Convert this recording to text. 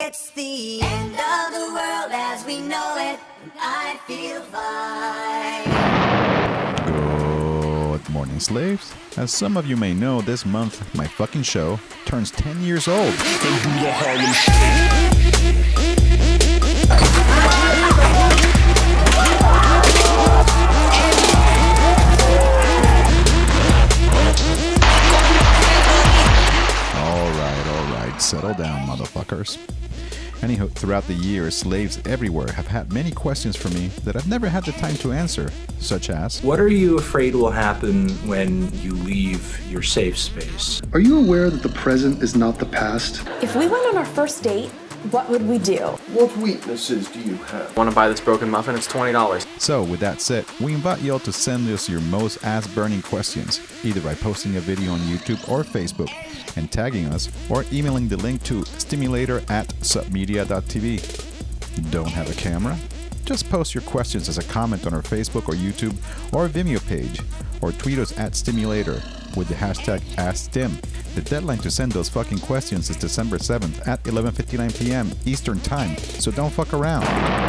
It's the end of the world as we know it. I feel fine. Good morning, slaves. As some of you may know, this month my fucking show turns 10 years old. All right, all right, settle down, motherfuckers. Anyhow, throughout the years, slaves everywhere have had many questions for me that I've never had the time to answer, such as What are you afraid will happen when you leave your safe space? Are you aware that the present is not the past? If we went on our first date, what would we do? What weaknesses do you have? Want to buy this broken muffin? It's $20. So, with that said, we invite you all to send us your most ass burning questions, either by posting a video on YouTube or Facebook and tagging us, or emailing the link to stimulator at submedia.tv. Don't have a camera? Just post your questions as a comment on our Facebook or YouTube or Vimeo page, or tweet us at stimulator with the hashtag AskStim. The deadline to send those fucking questions is December 7th at 11:59 p.m. Eastern Time, so don't fuck around.